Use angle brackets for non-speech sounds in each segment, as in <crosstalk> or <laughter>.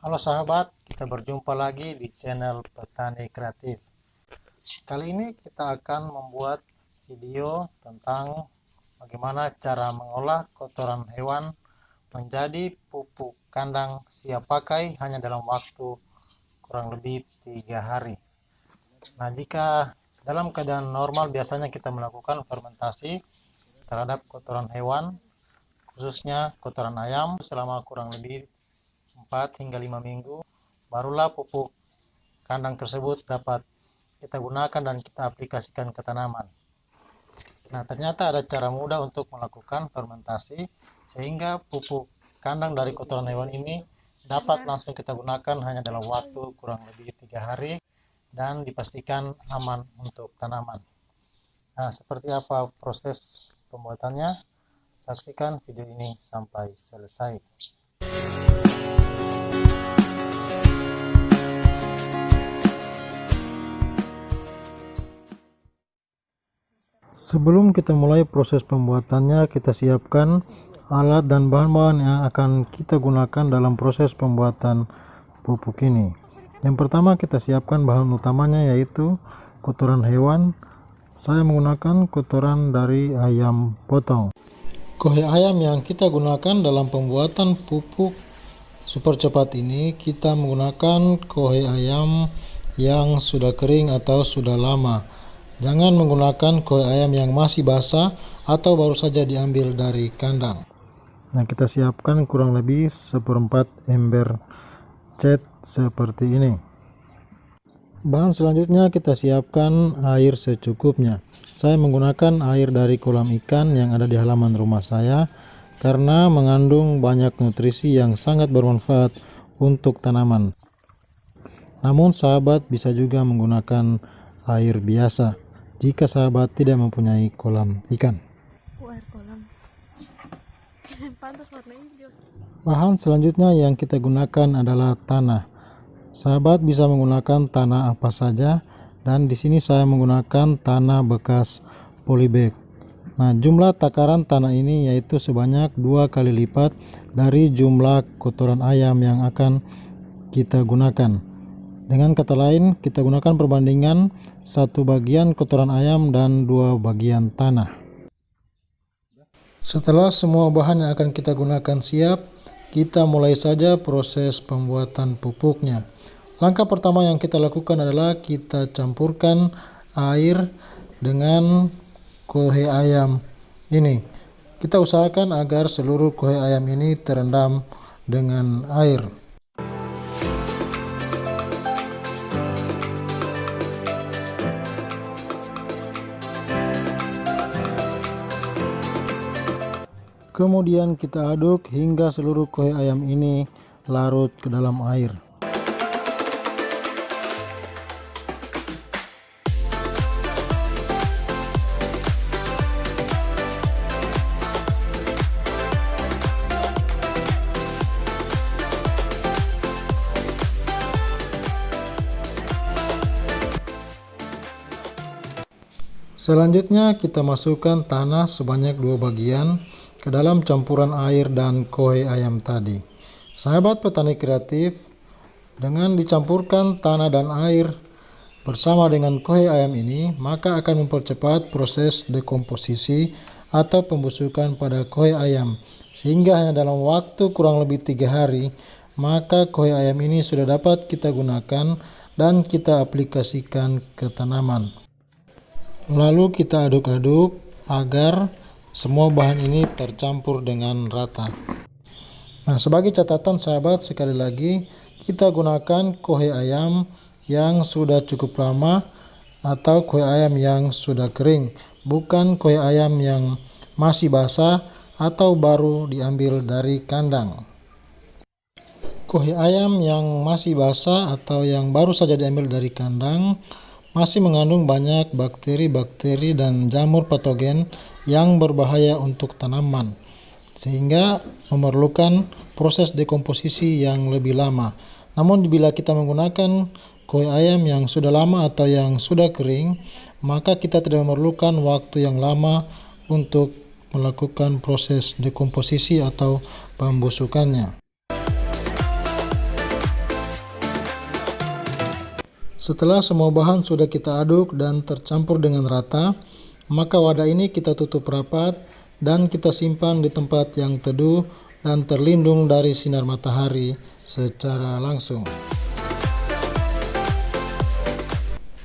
Halo sahabat, kita berjumpa lagi di channel Petani Kreatif. Kali ini kita akan membuat video tentang bagaimana cara mengolah kotoran hewan menjadi pupuk kandang siap pakai hanya dalam waktu kurang lebih tiga hari. Nah, jika dalam keadaan normal biasanya kita melakukan fermentasi terhadap kotoran hewan, khususnya kotoran ayam selama kurang lebih 4 hingga 5 minggu barulah pupuk kandang tersebut dapat kita gunakan dan kita aplikasikan ke tanaman. Nah ternyata ada cara mudah untuk melakukan fermentasi sehingga pupuk kandang dari kotoran hewan ini dapat langsung kita gunakan hanya dalam waktu kurang lebih tiga hari dan dipastikan aman untuk tanaman. Nah seperti apa proses pembuatannya? Saksikan video ini sampai selesai Sebelum kita mulai proses pembuatannya, kita siapkan alat dan bahan-bahan yang akan kita gunakan dalam proses pembuatan pupuk ini. Yang pertama kita siapkan bahan utamanya yaitu kotoran hewan. Saya menggunakan kotoran dari ayam potong. Kohe ayam yang kita gunakan dalam pembuatan pupuk super cepat ini kita menggunakan kohe ayam yang sudah kering atau sudah lama. Jangan menggunakan kue ayam yang masih basah atau baru saja diambil dari kandang. Nah, kita siapkan kurang lebih seperempat ember cat seperti ini. Bahan selanjutnya kita siapkan air secukupnya. Saya menggunakan air dari kolam ikan yang ada di halaman rumah saya karena mengandung banyak nutrisi yang sangat bermanfaat untuk tanaman. Namun sahabat bisa juga menggunakan air biasa jika sahabat tidak mempunyai kolam ikan. <laughs> Bahan selanjutnya yang kita gunakan adalah tanah. Sahabat bisa menggunakan tanah apa saja dan di sini saya menggunakan tanah bekas polybag. Nah, jumlah takaran tanah ini yaitu sebanyak dua kali lipat dari jumlah kotoran ayam yang akan kita gunakan. Dengan kata lain, kita gunakan perbandingan satu bagian kotoran ayam dan dua bagian tanah. Setelah semua bahan yang akan kita gunakan siap, kita mulai saja proses pembuatan pupuknya. Langkah pertama yang kita lakukan adalah kita campurkan air dengan kohe ayam ini. Kita usahakan agar seluruh kohe ayam ini terendam dengan air. Kemudian kita aduk hingga seluruh kue ayam ini larut ke dalam air. Selanjutnya kita masukkan tanah sebanyak dua bagian ke dalam campuran air dan kue ayam tadi. Sahabat petani kreatif, dengan dicampurkan tanah dan air bersama dengan kue ayam ini, maka akan mempercepat proses dekomposisi atau pembusukan pada kue ayam. Sehingga hanya dalam waktu kurang lebih tiga hari, maka kue ayam ini sudah dapat kita gunakan dan kita aplikasikan ke tanaman. Lalu kita aduk-aduk agar semua bahan ini tercampur dengan rata. Nah, sebagai catatan sahabat, sekali lagi kita gunakan kohe ayam yang sudah cukup lama atau kue ayam yang sudah kering, bukan kue ayam yang masih basah atau baru diambil dari kandang. Kue ayam yang masih basah atau yang baru saja diambil dari kandang masih mengandung banyak bakteri-bakteri dan jamur patogen yang berbahaya untuk tanaman, sehingga memerlukan proses dekomposisi yang lebih lama. Namun bila kita menggunakan kue ayam yang sudah lama atau yang sudah kering, maka kita tidak memerlukan waktu yang lama untuk melakukan proses dekomposisi atau pembusukannya. Setelah semua bahan sudah kita aduk dan tercampur dengan rata, maka wadah ini kita tutup rapat dan kita simpan di tempat yang teduh dan terlindung dari sinar matahari secara langsung.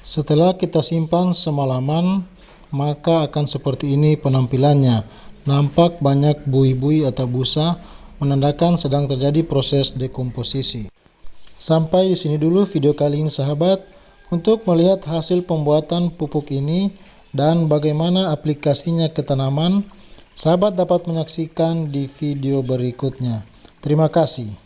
Setelah kita simpan semalaman, maka akan seperti ini penampilannya. Nampak banyak buih-buih atau busa, menandakan sedang terjadi proses dekomposisi. Sampai di sini dulu video kali ini sahabat. Untuk melihat hasil pembuatan pupuk ini dan bagaimana aplikasinya ke tanaman, sahabat dapat menyaksikan di video berikutnya. Terima kasih.